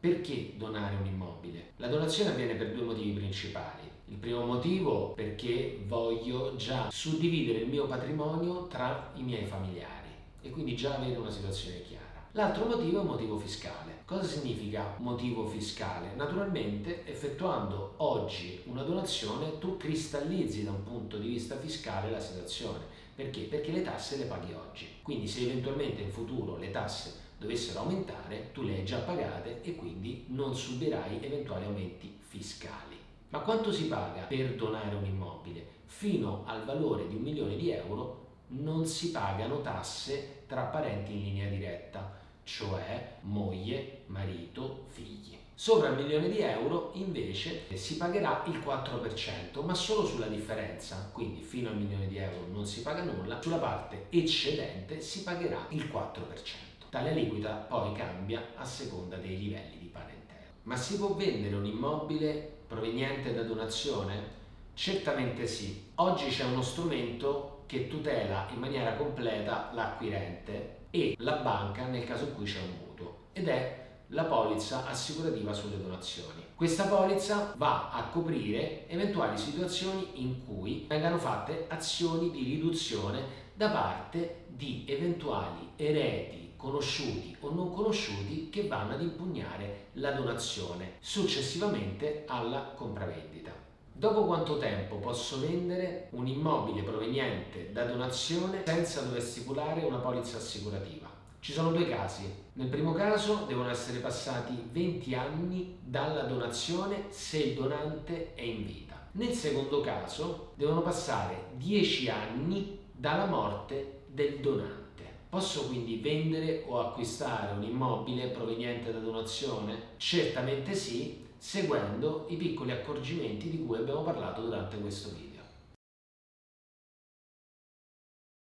Perché donare un immobile? La donazione avviene per due motivi principali. Il primo motivo perché voglio già suddividere il mio patrimonio tra i miei familiari e quindi già avere una situazione chiara. L'altro motivo è un motivo fiscale. Cosa significa motivo fiscale? Naturalmente effettuando oggi una donazione tu cristallizzi da un punto di vista fiscale la situazione. Perché? Perché le tasse le paghi oggi. Quindi se eventualmente in futuro le tasse dovessero aumentare, tu le hai già pagate e quindi non subirai eventuali aumenti fiscali. Ma quanto si paga per donare un immobile? Fino al valore di un milione di euro non si pagano tasse tra parenti in linea diretta, cioè moglie, marito, figli. Sopra il milione di euro invece si pagherà il 4%, ma solo sulla differenza, quindi fino al milione di euro non si paga nulla, sulla parte eccedente si pagherà il 4%. Tale aliquota poi cambia a seconda dei livelli di parentela. Ma si può vendere un immobile proveniente da donazione? Certamente sì. Oggi c'è uno strumento che tutela in maniera completa l'acquirente e la banca nel caso in cui c'è un mutuo ed è la polizza assicurativa sulle donazioni. Questa polizza va a coprire eventuali situazioni in cui vengano fatte azioni di riduzione da parte di eventuali eredi conosciuti o non conosciuti che vanno ad impugnare la donazione successivamente alla compravendita. Dopo quanto tempo posso vendere un immobile proveniente da donazione senza dover stipulare una polizza assicurativa? Ci sono due casi. Nel primo caso devono essere passati 20 anni dalla donazione se il donante è in vita. Nel secondo caso devono passare 10 anni dalla morte del donante. Posso quindi vendere o acquistare un immobile proveniente da donazione? Certamente sì, seguendo i piccoli accorgimenti di cui abbiamo parlato durante questo video.